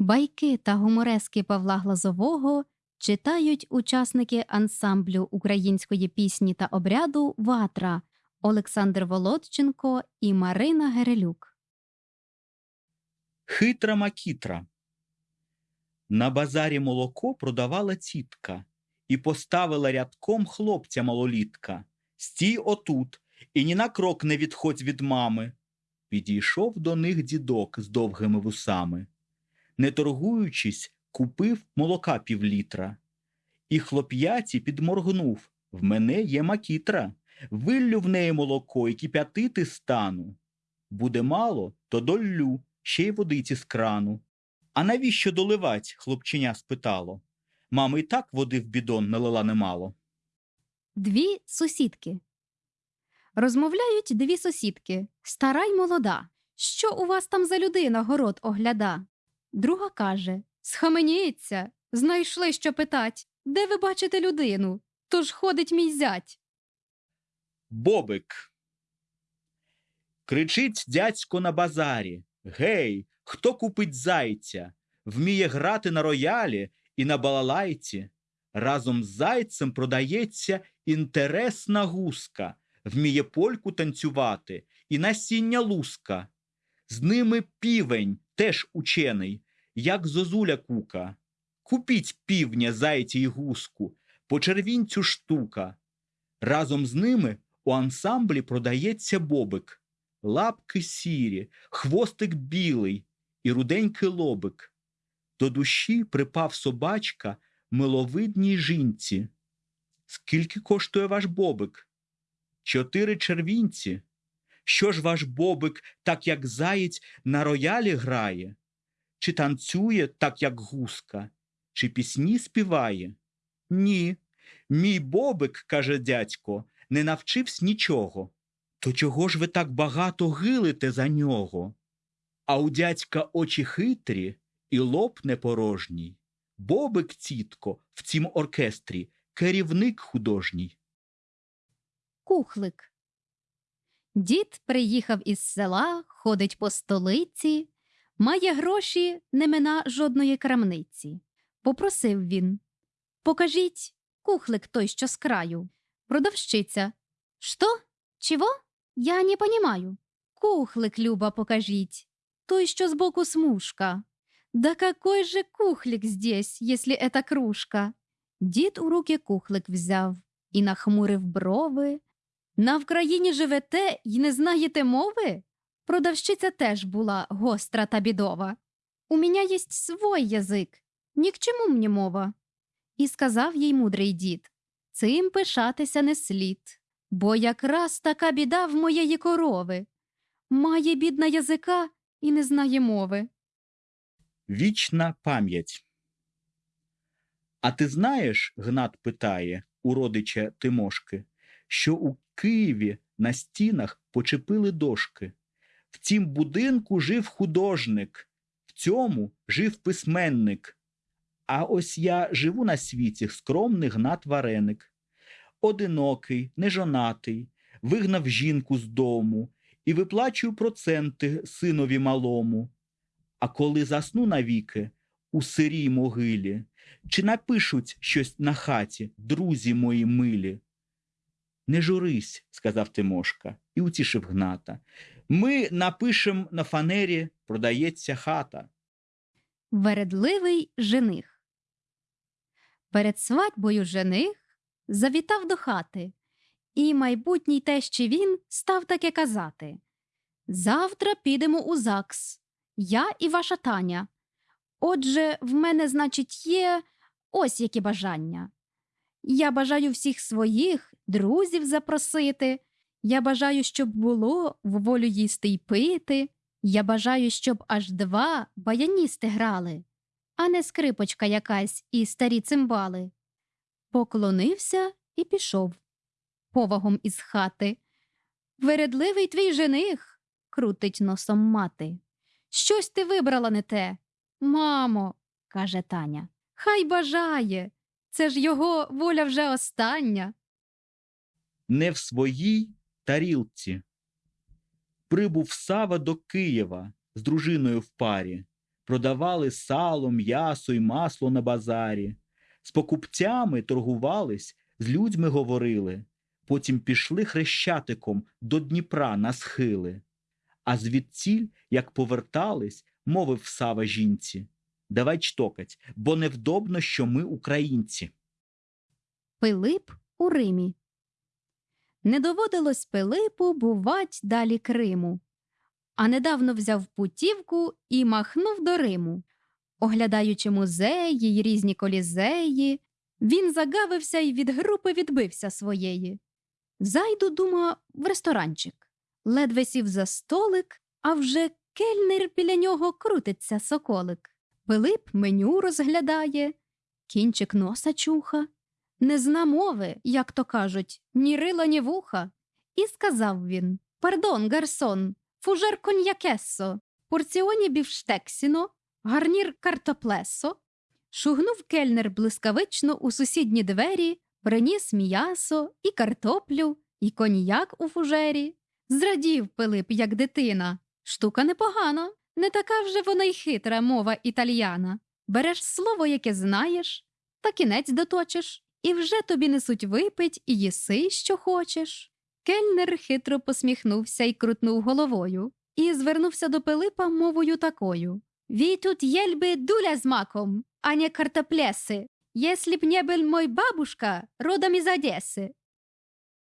Байки та гуморески Павла Глазового читають учасники ансамблю української пісні та обряду Ватра Олександр Володченко і Марина Герелюк. Хитра макітра. На базарі молоко продавала тітка і поставила рядком хлопця малолітка. Стій отут і ні на крок не відходь від мами. Підійшов до них дідок з довгими вусами. Не торгуючись, купив молока півлітра. І хлоп'яці підморгнув В мене є макітра. Виллю в неї молоко і кип'ятити стану. Буде мало, то доллю, ще й водиці з крану. А навіщо доливать? хлопченя спитало. Мама і так води в бідон налила немало. Дві сусідки. Розмовляють дві сусідки, стара й молода. Що у вас там за людина город огляда? Друга каже Схаменіться, знайшли, що питать. Де ви бачите людину? Тож ходить мій зять. Бобик. Кричить дядько на базарі. Гей, хто купить зайця? Вміє грати на роялі і на балалайці. Разом з зайцем продається інтересна гуска, вміє польку танцювати і насіння луска. З ними півень теж учений, як зозуля кука. Купіть півня, зайця й гуску, по червінцю штука. Разом з ними у ансамблі продається бобик, лапки сірі, хвостик білий і руденький лобик. До душі припав собачка миловидній жінці. Скільки коштує ваш бобик? Чотири червінці. Що ж ваш бобик, так як заєць, на роялі грає? Чи танцює, так як гуска, чи пісні співає? Ні. Мій бобик, каже дядько, не навчився нічого. То чого ж ви так багато гилите за нього? А у дядька очі хитрі і лоб непорожній. Бобик, тітко, в цім оркестрі керівник художній. Кухлик. Дід приїхав із села, ходить по столиці, має гроші, не мина жодної крамниці. Попросив він Покажіть кухлик той, що з краю. Продавщиця. Що? Чого? Я не понімаю. Кухлик, Люба, покажіть. Той, що збоку смужка. Да какой же кухлик здесь, если это кружка? Дід у руки кухлик взяв і нахмурив брови. На Вкраїні живете й не знаєте мови? Продавщиця теж була гостра та бідова. У мене єсть свой язик, ні к чому мені мова. І сказав їй мудрий дід цим пишатися не слід, бо якраз така біда в моєї корови. Має бідна язика і не знає мови. Вічна пам'ять. А ти знаєш, Гнат питає у родича Тимошки, що у Києві на стінах почепили дошки. В цім будинку жив художник, в цьому жив письменник. А ось я живу на світі скромний Гнат Вареник. Одинокий, нежонатий, вигнав жінку з дому і виплачую проценти синові малому. А коли засну навіки у сирій могилі, чи напишуть щось на хаті, друзі мої милі? Не журись, сказав Тимошка і утішив Гната. Ми напишем на фанері продається хата. Вередливий жених. Перед свадьбою жених завітав до хати, і майбутній тещі він став таке казати Завтра підемо у ЗАГС, я і ваша Таня. Отже, в мене, значить, є ось які бажання. Я бажаю всіх своїх друзів запросити. Я бажаю, щоб було в волю їсти й пити. Я бажаю, щоб аж два баяністи грали, а не скрипочка якась і старі цимбали. Поклонився і пішов повагом із хати. Вередливий твій жених, крутить носом мати. Щось ти вибрала не те. Мамо, каже Таня, хай бажає. Це ж його воля вже остання. Не в своїй тарілці. Прибув Сава до Києва з дружиною в парі. продавали сало, м'ясо й масло на базарі. З покупцями торгувались, з людьми говорили. Потім пішли хрещатиком до Дніпра на схили. А звідціль, як повертались, мовив Сава жінці. Давай чтокать, бо невдобно, що ми українці. Пилип у Римі. Не доводилось Пилипу бувать далі Криму, а недавно взяв путівку і махнув до Риму. Оглядаючи музеї й різні колізеї, він загавився й від групи відбився своєї. Зайду, дума, в ресторанчик. Ледве сів за столик, а вже кельнер біля нього крутиться соколик. Пилип меню розглядає, кінчик носа чуха не зна мови, як то кажуть, ні рила, ні вуха. І сказав він Пардон, гарсон, фужер коньякессо, порціоні бівштексіно, гарнір картоплесо. Шугнув кельнер блискавично у сусідні двері, приніс м'ясо і картоплю, і коньяк у фужері. Зрадів Пилип, як дитина. Штука непогана, не така вже вона й хитра мова італіяна. Береш слово, яке знаєш, та кінець доточиш, і вже тобі несуть випить і їси, що хочеш. Кельнер хитро посміхнувся і крутнув головою, і звернувся до Пилипа мовою такою «Ві тут єльби дуля з маком, а не картоплеси. Если б не мой бабушка, родом из Одессы.